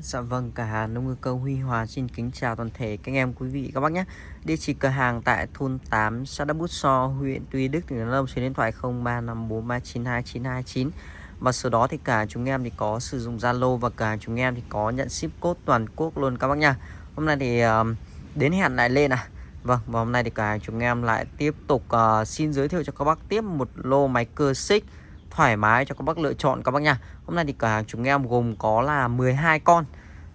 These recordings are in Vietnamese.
Dạ vâng, cả hàng nông ngư câu Huy Hòa xin kính chào toàn thể các anh em quý vị các bác nhé. Địa chỉ cửa hàng tại thôn 8, xã Đắk Bút So, huyện Tuy Đức, tỉnh Đắk Nông, số điện thoại 0354392929. Và sau đó thì cả chúng em thì có sử dụng Zalo và cả chúng em thì có nhận ship code toàn quốc luôn các bác nha. Hôm nay thì ờ, đến hẹn lại lên à. Vâng, và hôm nay thì cả chúng em lại tiếp tục uh, xin giới thiệu cho các bác tiếp một lô máy cơ xích thoải mái cho các bác lựa chọn các bác nha. Hôm nay thì cửa hàng chúng em gồm có là 12 con.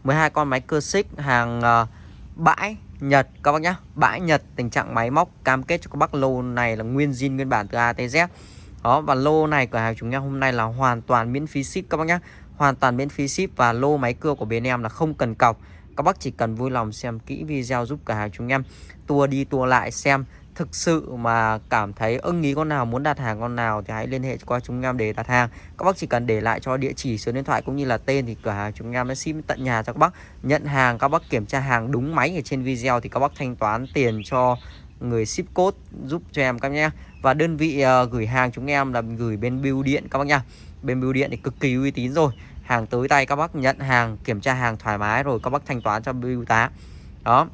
12 con máy cơ xích hàng uh, bãi Nhật các bác nhá. Bãi Nhật tình trạng máy móc cam kết cho các bác lô này là nguyên zin nguyên bản từ A tới Z. Đó và lô này cửa hàng chúng em hôm nay là hoàn toàn miễn phí ship các bác nhá. Hoàn toàn miễn phí ship và lô máy cưa của bên em là không cần cọc. Các bác chỉ cần vui lòng xem kỹ video giúp cửa hàng chúng em Tua đi tua lại xem thực sự mà cảm thấy ưng ý con nào muốn đặt hàng con nào thì hãy liên hệ qua chúng em để đặt hàng. Các bác chỉ cần để lại cho địa chỉ số điện thoại cũng như là tên thì cửa hàng chúng em sẽ ship tận nhà cho các bác. Nhận hàng các bác kiểm tra hàng đúng máy ở trên video thì các bác thanh toán tiền cho người ship code giúp cho em các nhé. Và đơn vị uh, gửi hàng chúng em là gửi bên bưu điện các bác nha. Bên bưu điện thì cực kỳ uy tín rồi. Hàng tới tay các bác nhận hàng kiểm tra hàng thoải mái rồi các bác thanh toán cho bưu tá. Đó.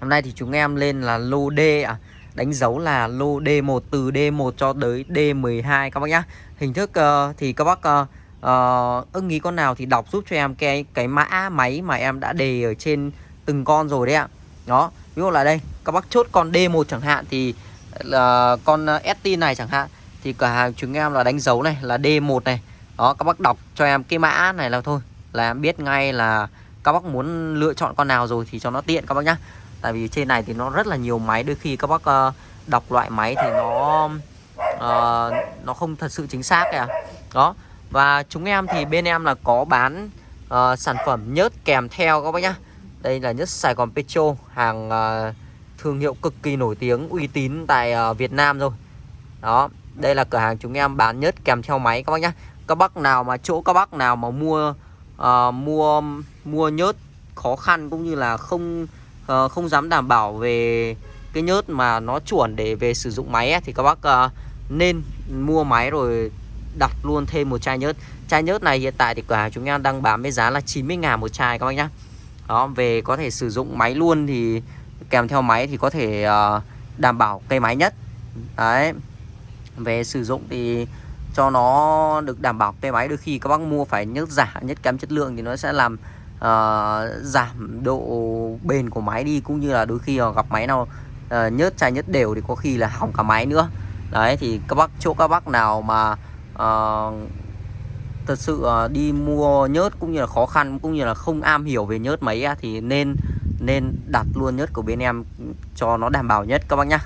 Hôm nay thì chúng em lên là lô D à đánh dấu là lô D1 từ D1 cho tới D12 các bác nhá. Hình thức uh, thì các bác uh, uh, ưng ý con nào thì đọc giúp cho em cái cái mã máy mà em đã đề ở trên từng con rồi đấy ạ. Đó, ví dụ là đây, các bác chốt con D1 chẳng hạn thì là uh, con ST này chẳng hạn thì cửa hàng chúng em là đánh dấu này là D1 này. Đó, các bác đọc cho em cái mã này là thôi là em biết ngay là các bác muốn lựa chọn con nào rồi thì cho nó tiện các bác nhá tại vì trên này thì nó rất là nhiều máy đôi khi các bác uh, đọc loại máy thì nó uh, nó không thật sự chính xác kìa. Đó và chúng em thì bên em là có bán uh, sản phẩm nhớt kèm theo các bác nhá. Đây là nhớt Sài Gòn Petro hàng uh, thương hiệu cực kỳ nổi tiếng uy tín tại uh, Việt Nam rồi. Đó đây là cửa hàng chúng em bán nhớt kèm theo máy các bác nhá. Các bác nào mà chỗ các bác nào mà mua uh, mua mua nhớt khó khăn cũng như là không uh, không dám đảm bảo về cái nhớt mà nó chuẩn để về sử dụng máy ấy, thì các bác uh, nên mua máy rồi đặt luôn thêm một chai nhớt. Chai nhớt này hiện tại thì cửa hàng chúng em đang bán với giá là 90 ngàn một chai các bác nhá. Đó về có thể sử dụng máy luôn thì kèm theo máy thì có thể uh, đảm bảo cây máy nhất. Đấy. Về sử dụng thì cho nó được đảm bảo cây máy đôi khi các bác mua phải nhớt giả nhất kém chất lượng thì nó sẽ làm uh, giảm độ bền của máy đi cũng như là đôi khi gặp máy nào uh, nhớt chai nhớt đều thì có khi là hỏng cả máy nữa. Đấy thì các bác chỗ các bác nào mà uh, thật sự uh, đi mua nhớt cũng như là khó khăn cũng như là không am hiểu về nhớt máy thì nên nên đặt luôn nhớt của bên em cho nó đảm bảo nhất các bác nhá.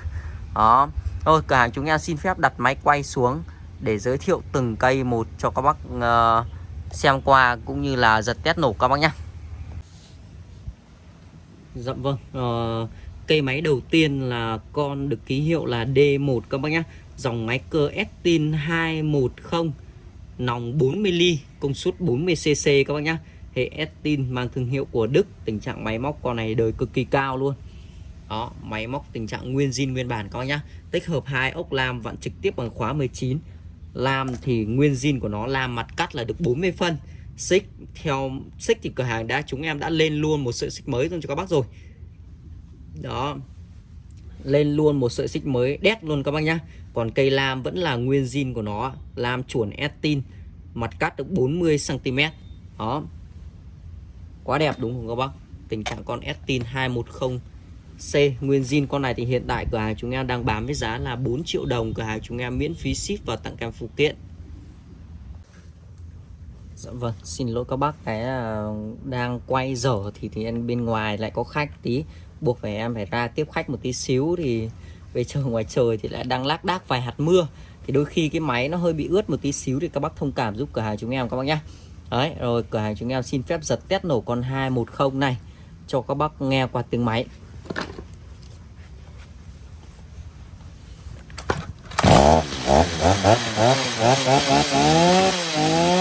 Đó. Thôi cửa hàng chúng em xin phép đặt máy quay xuống để giới thiệu từng cây một cho các bác uh, xem qua cũng như là giật test nổ các bác nhá. Dạ vâng uh, Cây máy đầu tiên là con được ký hiệu là D1 các bác nhé Dòng máy cơ Estin 210 Nòng 40mm Công suất 40cc các bác nhé Hệ Estin mang thương hiệu của Đức Tình trạng máy móc con này đời cực kỳ cao luôn. Đó máy móc tình trạng nguyên zin nguyên bản các bác nhá. Tích hợp hai ốc lam vặn trực tiếp bằng khóa 19 Lam thì nguyên zin của nó lam mặt cắt là được 40 phân xích theo, xích thì cửa hàng đã, chúng em đã lên luôn một sợi xích mới cho các bác rồi. Đó. Lên luôn một sợi xích mới đét luôn các bác nhá. Còn cây lam vẫn là nguyên zin của nó. Lam chuẩn estin. Mặt cắt được 40 cm đó. Quá đẹp đúng không các bác? Tình trạng con estin 210 C nguyên zin. Con này thì hiện tại cửa hàng chúng em đang bán với giá là 4 triệu đồng. Cửa hàng chúng em miễn phí ship và tặng kèm phụ kiện. Dạ vâng, xin lỗi các bác cái à, đang quay dở thì thì em bên ngoài lại có khách tí buộc phải em phải ra tiếp khách một tí xíu thì về trời ngoài trời thì lại đang lác đác vài hạt mưa thì đôi khi cái máy nó hơi bị ướt một tí xíu thì các bác thông cảm giúp cửa hàng chúng em các bác nhá. Đấy, rồi cửa hàng chúng em xin phép giật test nổ con 210 này cho các bác nghe qua tiếng máy.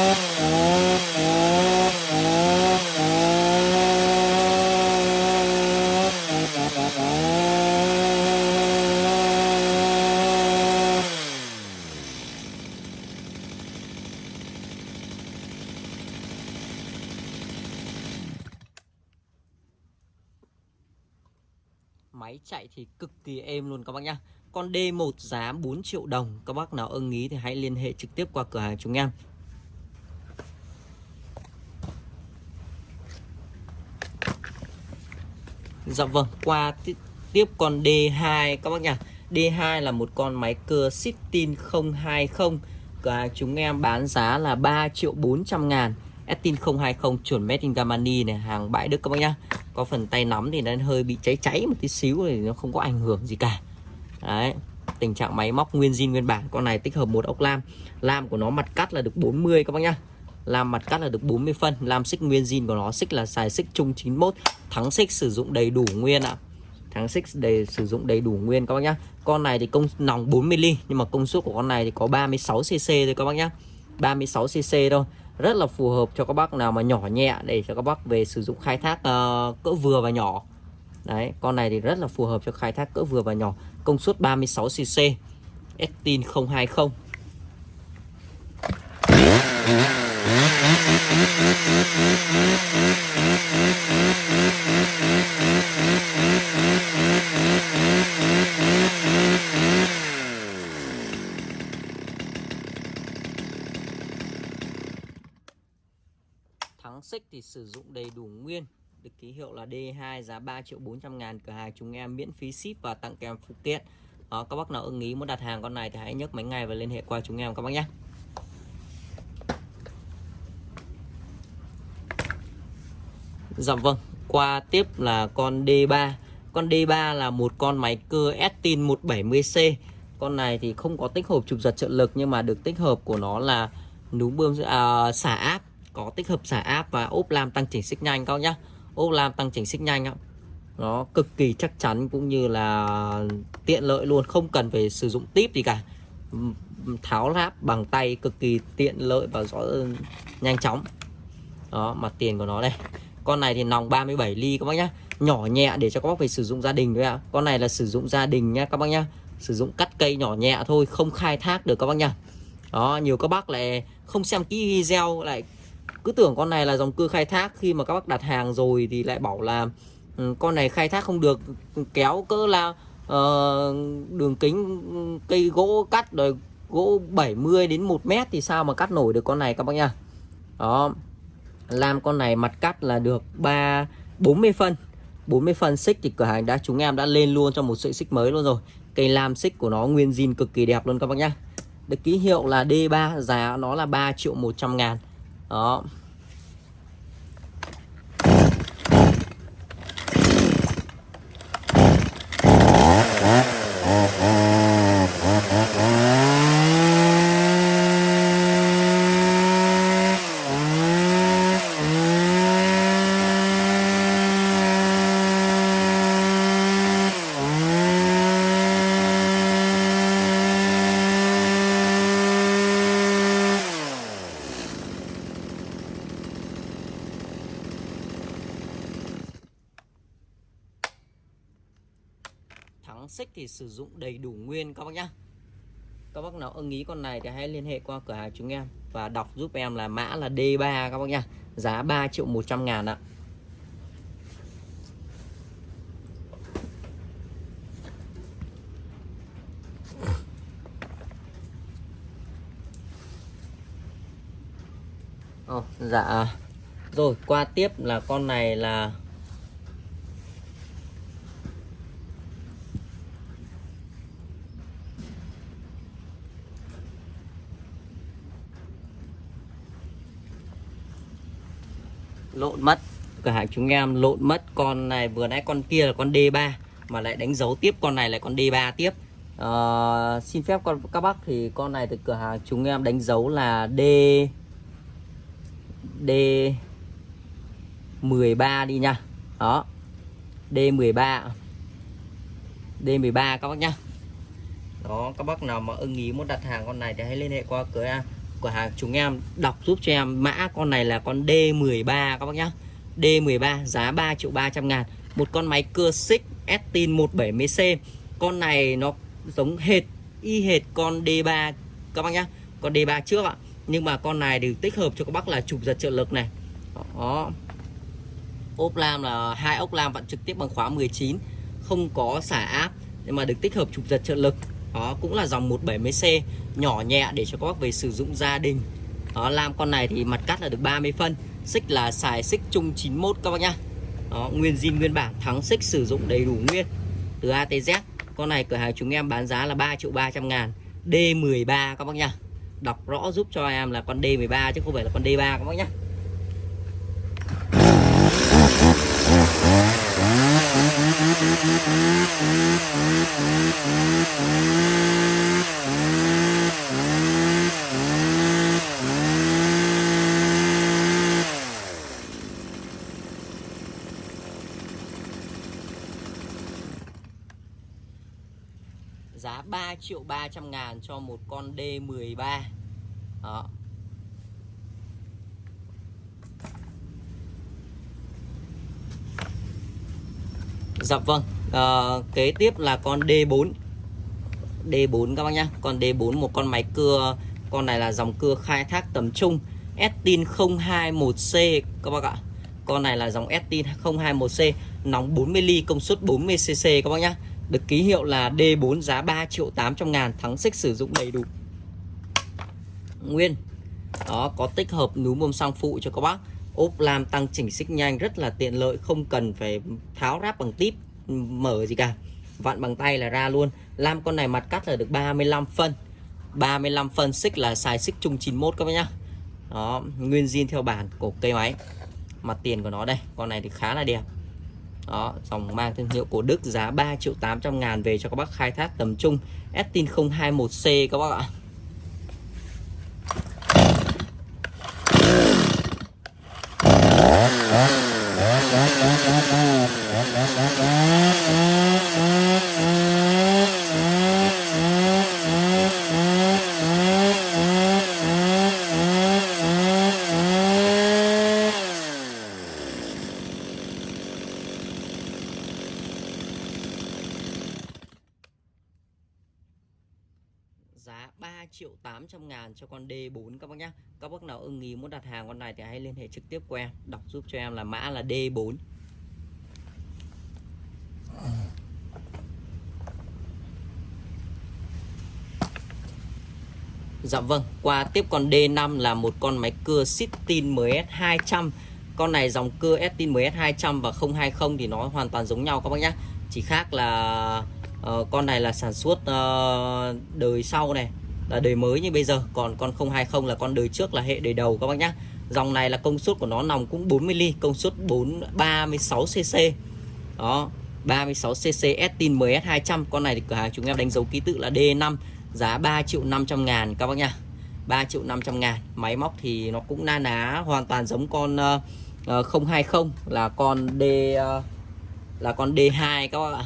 máy chạy thì cực kỳ êm luôn các bác nhá. Con D1 giá 4 triệu đồng, các bác nào ưng ý thì hãy liên hệ trực tiếp qua cửa hàng chúng em. Dạ vâng, qua tiếp con D2 các bác nhá D2 là một con máy cưa Sitin 020 và chúng em bán giá là 3 triệu 400 ngàn. Estin 020 chuẩn made in Germany này Hàng bãi Đức các bác nhá. Có phần tay nắm thì nó hơi bị cháy cháy một tí xíu thì nó không có ảnh hưởng gì cả. Đấy Tình trạng máy móc nguyên zin nguyên bản. Con này tích hợp một ốc lam. Lam của nó mặt cắt là được 40 các bác nhá làm mặt cắt là được 40 phân. Làm xích nguyên zin của nó xích là xài xích chung 91 Thắng xích sử dụng đầy đủ nguyên ạ. Thắng xích để sử dụng đầy đủ nguyên các bác nhá. Con này thì công nòng 40 ly Nhưng mà công suất của con này thì có 36cc thôi các bác nhá. 36cc thôi. Rất là phù hợp cho các bác nào mà nhỏ nhẹ để cho các bác về sử dụng khai thác uh, cỡ vừa và nhỏ. Đấy con này thì rất là phù hợp cho khai thác cỡ vừa và nhỏ. Công suất 36 cc Estin 020 Thắng xích thì sử dụng đầy đủ nguyên. Được ký hiệu là D2 giá 3 triệu 400 ngàn Cửa hàng chúng em miễn phí ship và tặng kèm phụ kiện. Đó, Các bác nào ưng ý muốn đặt hàng con này thì hãy nhấc máy ngay và liên hệ qua chúng em các bác nhé. Dạ vâng Qua tiếp là con D3 Con D3 là một con máy cưa Estin 170C Con này thì không có tích hợp chụp giật trợ lực Nhưng mà được tích hợp của nó là núm bơm à, xả áp. Có tích hợp xả áp và ốp lam tăng chỉnh xích nhanh các nhá. Ốp lam tăng chỉnh xích nhanh ạ nó cực kỳ chắc chắn cũng như là tiện lợi luôn không cần phải sử dụng tip gì cả. Tháo láp bằng tay cực kỳ tiện lợi và rõ ừ, nhanh chóng. Đó mặt tiền của nó đây con này thì nòng 37 ly các bác nhá. Nhỏ nhẹ để cho các bác phải sử dụng gia đình thôi ạ. Con này là sử dụng gia đình nhá các bác nhá. Sử dụng cắt cây nhỏ nhẹ thôi không khai thác được các bác nhá. Đó nhiều các bác lại không xem kỹ video lại cứ tưởng con này là dòng cưa khai thác. Khi mà các bác đặt hàng rồi thì lại bảo là um, con này khai thác không được kéo cỡ là uh, đường kính ừ, cây gỗ cắt rồi gỗ 70 đến 1 mét thì sao mà cắt nổi được con này các bác nhá. Đó làm con này mặt cắt là được 3 40 phân. 40 phân xích thì cửa hàng đã, chúng em đã lên luôn cho một sợi xích mới luôn rồi. Cây lam xích của nó nguyên zin cực kỳ đẹp luôn các bác nhá. Được ký hiệu là D3 giá nó là 3 triệu 100 ngàn. Đó. Xích thì sử dụng đầy đủ nguyên. Các bác nhá. Các bác nào ưng ý con này thì hãy liên hệ qua cửa hàng chúng em và đọc giúp em là mã là D3 các bác nhá. Giá 3 triệu 100 ngàn ạ. Oh, dạ. Rồi qua tiếp là con này là lộn mất. Cửa hàng chúng em lộn mất con này vừa nãy con kia là con D3 mà lại đánh dấu tiếp con này là con D3 tiếp. À, xin phép con các bác thì con này từ cửa hàng chúng em đánh dấu là D D 13 đi nha. Đó D13 D13 các bác nhá. Đó các bác nào mà ưng ý muốn đặt hàng con này thì hãy liên hệ qua cửa hàng cửa hàng, chúng em đọc giúp cho em mã con này là con D13 các bác nhá. D13 giá 3 triệu 300 ngàn. Một con máy cưa xích Estin 170C con này nó giống hệt, y hệt con D3 các bác nhá. Con D3 trước ạ. Nhưng mà con này đều tích hợp cho các bác là chụp giật trợ lực này. Đó. Ốp lam là, hai ốc lam vặn trực tiếp bằng khóa 19 không có xả áp, nhưng mà được tích hợp chụp giật trợ lực đó, cũng là dòng 170C nhỏ nhẹ để cho các bác về sử dụng gia đình. Đó, làm con này thì mặt cắt là được 30 phân, xích là xài xích chung 91 các bác nhá. Đó, nguyên zin, nguyên bản thắng xích sử dụng đầy đủ nguyên. Từ A tới Z, con này cửa hàng chúng em bán giá là 3 triệu 300 ngàn D13 các bác nhá. Đọc rõ giúp cho em là con D13 chứ không phải là con D3 các bác nhá. Giá 3 triệu 300 ngàn cho một con D13 đó. Dạ vâng à, Kế tiếp là con D4 D4 các bác nhá Con D4 một con máy cưa Con này là dòng cưa khai thác tầm trung Estin 021C các bác ạ. Con này là dòng Estin 021C Nóng 40 ly công suất 40cc các bác nhá. Được ký hiệu là D4 giá 3 triệu 800 ngàn Thắng xích sử dụng đầy đủ. Nguyên Đó có tích hợp núm bơm xăng phụ cho các bác ốp lam tăng chỉnh xích nhanh rất là tiện lợi, không cần phải tháo ráp bằng típ mở gì cả. Vặn bằng tay là ra luôn. Lam con này mặt cắt là được 35 phân. 35 phân xích là xài xích chung 91 các bác nhá. Đó, nguyên zin theo bản của cây máy. Mặt tiền của nó đây, con này thì khá là đẹp. Đó, dòng mang thương hiệu của Đức giá 3 triệu 800 ngàn về cho các bác khai thác tầm trung. Estin 021C các bác ạ. Giá 3 triệu 800 ngàn cho con D4 các bác nhé Các bác nào ưng ý muốn đặt hàng con này thì hãy liên hệ trực tiếp qua Đọc giúp cho em là mã là D4 Dạ vâng, qua tiếp con D5 là một con máy cưa Sitin MS200 Con này dòng cưa Estin MS200 và 020 thì nó hoàn toàn giống nhau các bác nhé Chỉ khác là uh, con này là sản xuất uh, đời sau này là đời mới như bây giờ. Còn con 020 là con đời trước là hệ đời đầu các bác nhé dòng này là công suất của nó nòng cũng 40 ly công suất 4 36 cc đó 36 cc Estin MS 200 con này thì cửa hàng chúng em đánh dấu ký tự là D5 giá 3 triệu 500 ngàn các bác nha. 3 triệu 500 ngàn. Máy móc thì nó cũng na ná hoàn toàn giống con ờ, ờ, uh, 020 là con D uh, là con D2 các bác ạ.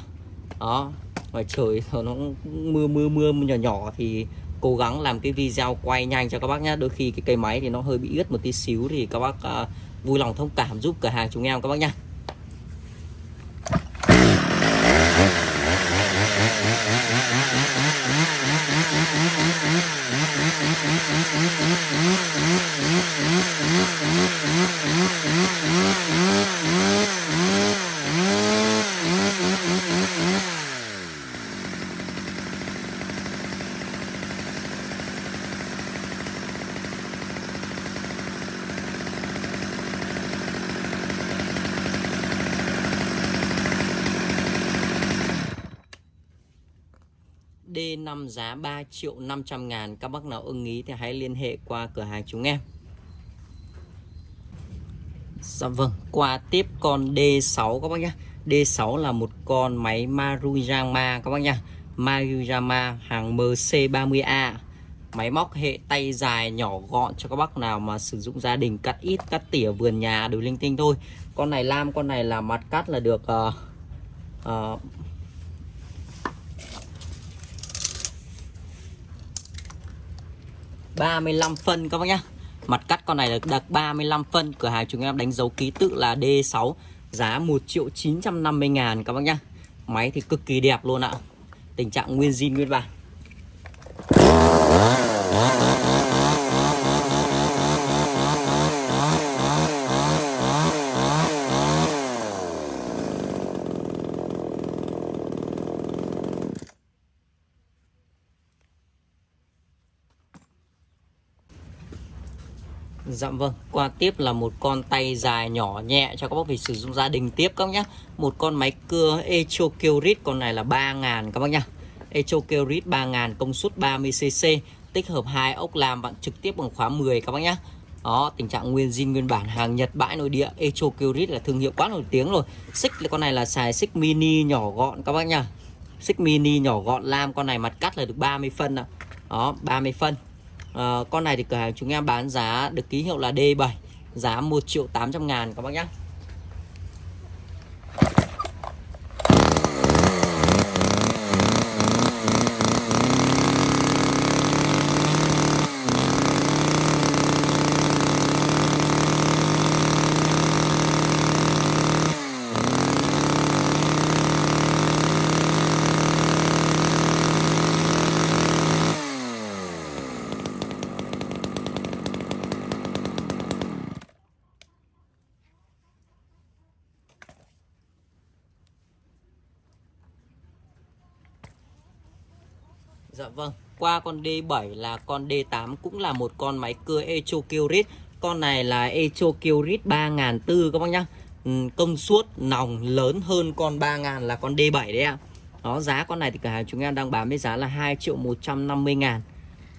Đó. Ngoài trời nó mưa mưa mưa nhỏ nhỏ thì cố gắng làm cái video quay nhanh cho các bác nhé đôi khi cái cây máy thì nó hơi bị ướt một tí xíu thì các bác uh, vui lòng thông cảm giúp cửa hàng chúng em các bác nhé Mm-hmm. Giá 3 triệu 500 ngàn. Các bác nào ưng ý thì hãy liên hệ qua cửa hàng chúng em. Dạ vâng Qua tiếp con D6 các bác nhé D6 là một con máy Maruyama các bác nhá. Maruyama hàng MC30A Máy móc hệ tay dài nhỏ gọn cho các bác nào mà sử dụng gia đình cắt ít cắt tỉa vườn nhà đều linh tinh thôi. Con này lam con này là mặt cắt là được uh, uh, 35 phân các bác nhá. Mặt cắt con này là đặc 35 phân. Cửa hàng chúng em đánh dấu ký tự là D6 Giá 1 triệu 950 ngàn các bác nhá. Máy thì cực kỳ đẹp luôn ạ. Tình trạng nguyên zin nguyên bản Dạ vâng, qua tiếp là một con tay dài nhỏ nhẹ cho các bác vị sử dụng gia đình tiếp các bác nhé Một con máy cưa Echo Kyrit, con này là 3000 các bác nhá. Echo Kyrit 3.000 công suất 30cc Tích hợp hai ốc làm bạn trực tiếp bằng khóa 10 các bác nhá. Đó, tình trạng nguyên zin nguyên bản hàng Nhật bãi nội địa Echo Kyrit là thương hiệu quá nổi tiếng rồi. Xích là con này là xài xích mini nhỏ gọn các bác nhá. Xích mini nhỏ gọn lam con này mặt cắt là được 30 phân ạ. Đó, 30 phân à, con này thì cửa hàng chúng em bán giá được ký hiệu là D7 giá 1 triệu 800 ngàn các bác nhé vâng, qua con D7 là con D8 cũng là một con máy cưa Echo Kyrit. Con này là Echo Kyrit 3004 các bác nhá. Ừ, công suất nòng lớn hơn con 3000 là con D7 đấy ạ. Đó, giá con này thì cả hàng chúng em đang bán với giá là 2 triệu 150 ngàn.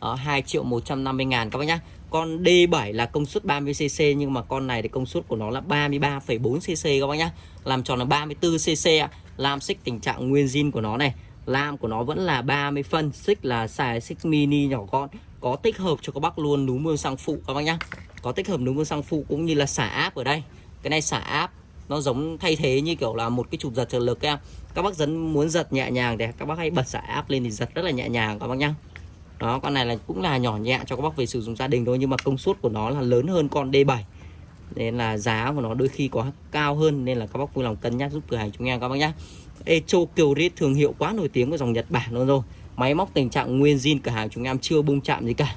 Đó, 2 triệu 150 ngàn các bác nhá. Con D7 là công suất 30cc nhưng mà con này thì công suất của nó là 33,4cc các bác nhá. Làm tròn là 34cc ạ. Làm xích tình trạng nguyên zin của nó này lam của nó vẫn là 30 phân xích là xài xích mini nhỏ gọn, có tích hợp cho các bác luôn núm mương sang phụ các bác nhá. Có tích hợp núm mương sang phụ cũng như là xả áp ở đây. Cái này xả áp nó giống thay thế như kiểu là một cái chụp giật trợ lực em các bác dẫn muốn giật nhẹ nhàng để các bác hãy bật xả áp lên thì giật rất là nhẹ nhàng các bác nhá. Đó, con này là cũng là nhỏ nhẹ cho các bác về sử dụng gia đình thôi, nhưng mà công suất của nó là lớn hơn con D7 nên là giá của nó đôi khi có cao hơn, nên là các bác vui lòng cân nhắc giúp cửa hàng chúng em các bác nhá. Echo Kyrit thương hiệu quá nổi tiếng của dòng Nhật Bản luôn rồi. Máy móc tình trạng nguyên zin cửa hàng chúng em chưa bung chạm gì cả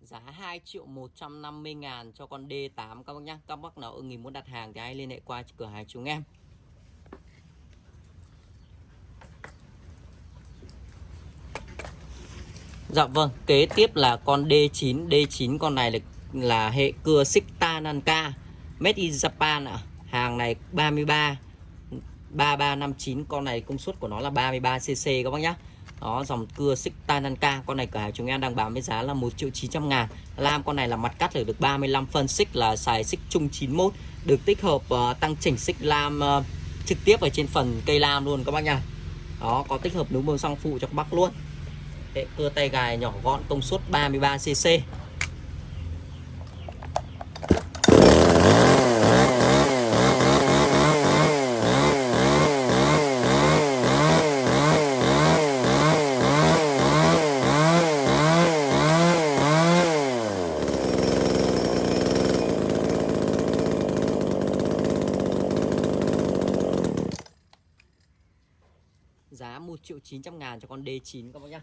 giá 2 triệu 150 ngàn cho con D8 các bác nhé Các bác nào ưng ý muốn đặt hàng thì hãy liên hệ qua cửa hàng chúng em. Dạ vâng, kế tiếp là con D9 D9 con này là, là hệ cưa Sita Nanka Made in Japan ạ. À. Hàng này 33 3359 Con này công suất của nó là 33cc các bác nhé đó dòng cưa xích Tananka. Con này cửa hàng chúng em đang bán với giá là 1 triệu 900 ngàn. Lam con này là mặt cắt được 35 phân xích là xài xích chung 91 được tích hợp uh, tăng chỉnh xích lam uh, trực tiếp ở trên phần cây lam luôn các bác nha. Đó có tích hợp núm bơm xăng phụ cho các bác luôn. Cưa tay gài nhỏ gọn công suất 33 cc giá 1 cho con D9 các bác nhá.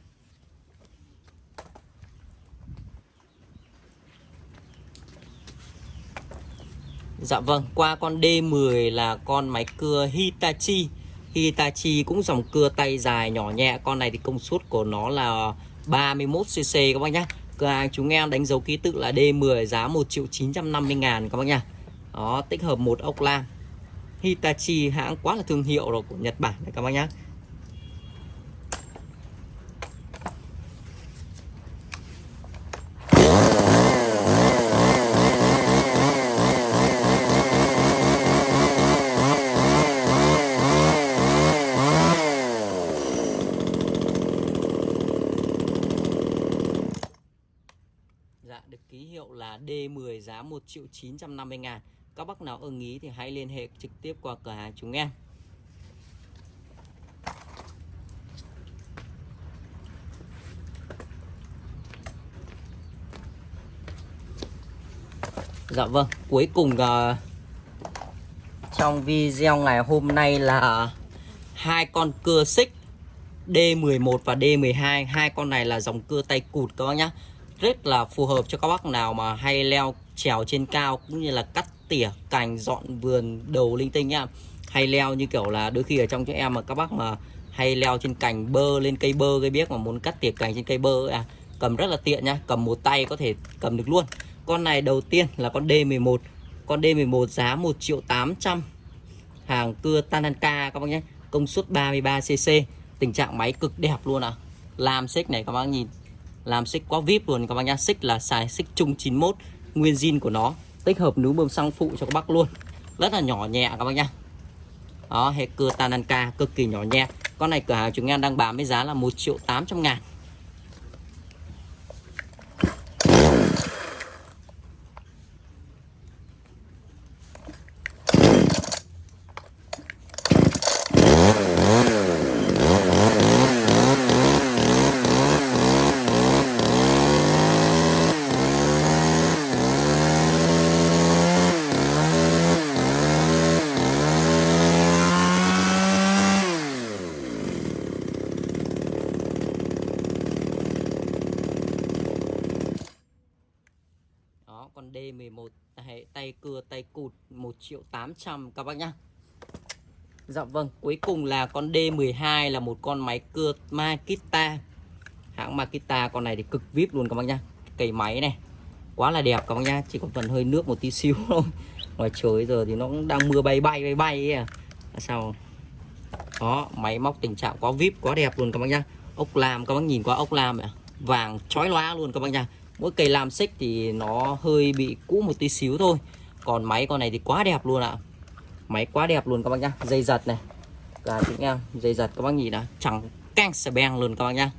Dạ vâng, qua con D10 là con máy cưa Hitachi. Hitachi cũng dòng cưa tay dài nhỏ nhẹ. Con này thì công suất của nó là 31cc các bác nhá. Cửa hàng chúng em đánh dấu ký tự là D10 giá 1 triệu 950 ngàn các bác nhá. Đó, tích hợp một ốc lam. Hitachi hãng quá là thương hiệu rồi của Nhật Bản này các bác nhá Dạ được ký hiệu là D10 giá 1 triệu 950 ngàn. Các bác nào ưng ý thì hãy liên hệ trực tiếp qua cửa hàng chúng em. Dạ vâng cuối cùng uh, trong video ngày hôm nay là hai con cưa xích D11 và D12 hai con này là dòng cưa tay cụt các bác nhá. Rất là phù hợp cho các bác nào mà hay leo trèo trên cao cũng như là cắt tỉa cành, dọn vườn, đầu linh tinh nhá hay leo như kiểu là đôi khi ở trong chúng em mà các bác mà hay leo trên cành bơ, lên cây bơ cây biết mà muốn cắt tỉa cành trên cây bơ à cầm rất là tiện nhá, cầm một tay có thể cầm được luôn con này đầu tiên là con D11 con D11 giá 1 triệu 800 hàng cưa Tananka các bác nhé, công suất 33cc tình trạng máy cực đẹp luôn ạ à. làm xích này các bác nhìn, làm xích quá vip luôn các bác nhá, xích là xài xích chung 91 nguyên zin của nó, tích hợp núm bơm xăng phụ cho các bác luôn. Rất là nhỏ nhẹ các bác nhá. Đó, hệ cưa Tananka cực kỳ nhỏ nhẹ. Con này cửa hàng chúng em đang bán với giá là 1 triệu 800 ngàn Đó, con D11 hệ tay cưa tay cụt 1 triệu 800 các bác nhá. Dạ vâng, cuối cùng là con D12 là một con máy cưa Makita. Hãng Makita con này thì cực vip luôn các bác nhá. Cây máy này quá là đẹp các bác nhá, chỉ còn phần hơi nước một tí xíu thôi. Ngoài trời giờ thì nó cũng đang mưa bay bay bay bay ấy à. Sao? Đó, máy móc tình trạng quá vip, quá đẹp luôn các bác nhá. Ốc làm các bác nhìn qua ốc làm à? Vàng chói loa luôn các bác nhá mỗi cây làm xích thì nó hơi bị cũ một tí xíu thôi còn máy con này thì quá đẹp luôn ạ. Máy quá đẹp luôn các bác nhá. Dây giật này. Và chúng em dây giật các bác nhìn đã chẳng căng sờ beng luôn các bác nhá.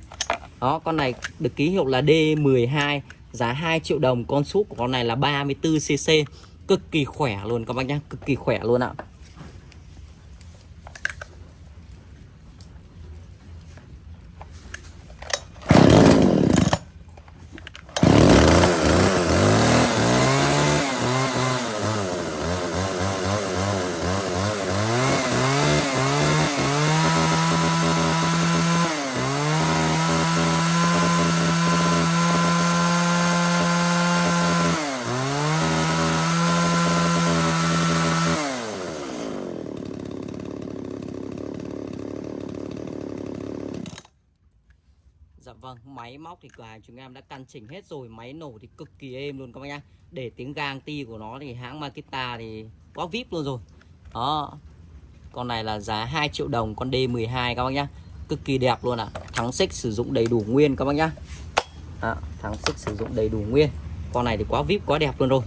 Đó, con này được ký hiệu là D12 giá 2 triệu đồng. Con súp của con này là 34cc cực kỳ khỏe luôn các bác nhá. Cực kỳ khỏe luôn ạ. à. Vâng, máy móc thì cửa hàng chúng em đã căn chỉnh hết rồi Máy nổ thì cực kỳ êm luôn các bác nhá. Để tiếng gang ti của nó thì hãng Makita thì quá vip luôn rồi. Đó. Con này là giá 2 triệu đồng Con D12 các bác nhá. Cực kỳ đẹp luôn ạ. À. Thắng xích sử dụng đầy đủ nguyên các bác nhá. À, Thắng xích sử dụng đầy đủ nguyên. Con này thì quá vip, quá đẹp luôn rồi.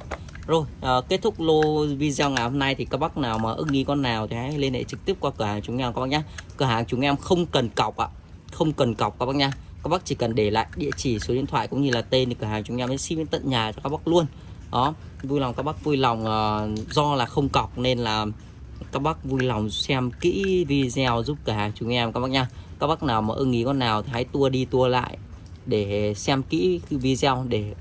Rồi à, kết thúc lô video ngày hôm nay thì các bác nào mà ưng ý con nào thì hãy liên hệ trực tiếp qua cửa hàng chúng em các bác nhé cửa hàng chúng em không cần cọc ạ. Không cần cọc các bác nhá các bác chỉ cần để lại địa chỉ số điện thoại cũng như là tên thì cửa hàng chúng em sẽ ship đến tận nhà cho các bác luôn. Đó vui lòng các bác vui lòng uh, do là không cọc nên là các bác vui lòng xem kỹ video giúp cửa hàng chúng em các bác nha. Các bác nào mà ưng ý con nào thì hãy tua đi tua lại để xem kỹ video để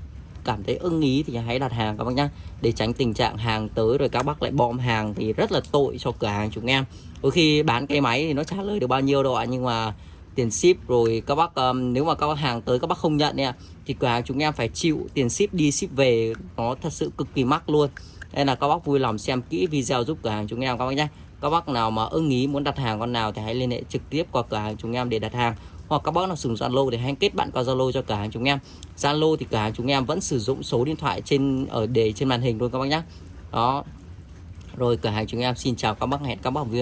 cảm thấy ưng ý thì hãy đặt hàng các bác nhá để tránh tình trạng hàng tới rồi các bác lại bom hàng thì rất là tội cho cửa hàng chúng em. Đôi khi bán cái máy thì nó trả lời được bao nhiêu đâu ạ nhưng mà tiền ship rồi các bác um, nếu mà các bác hàng tới các bác không nhận nha thì cửa hàng chúng em phải chịu tiền ship đi ship về nó thật sự cực kỳ mắc luôn. Nên là các bác vui lòng xem kỹ video giúp cửa hàng chúng em các bác nhé. Các bác nào mà ưng ý muốn đặt hàng con nào thì hãy liên hệ trực tiếp qua cửa hàng chúng em để đặt hàng hoặc các bác nào sử dụng Zalo thì hãy kết bạn qua Zalo cho cửa hàng chúng em. Zalo thì cửa hàng chúng em vẫn sử dụng số điện thoại trên ở đề trên màn hình luôn các bác nhé. Đó. Rồi cửa hàng chúng em xin chào các bác hẹn các bác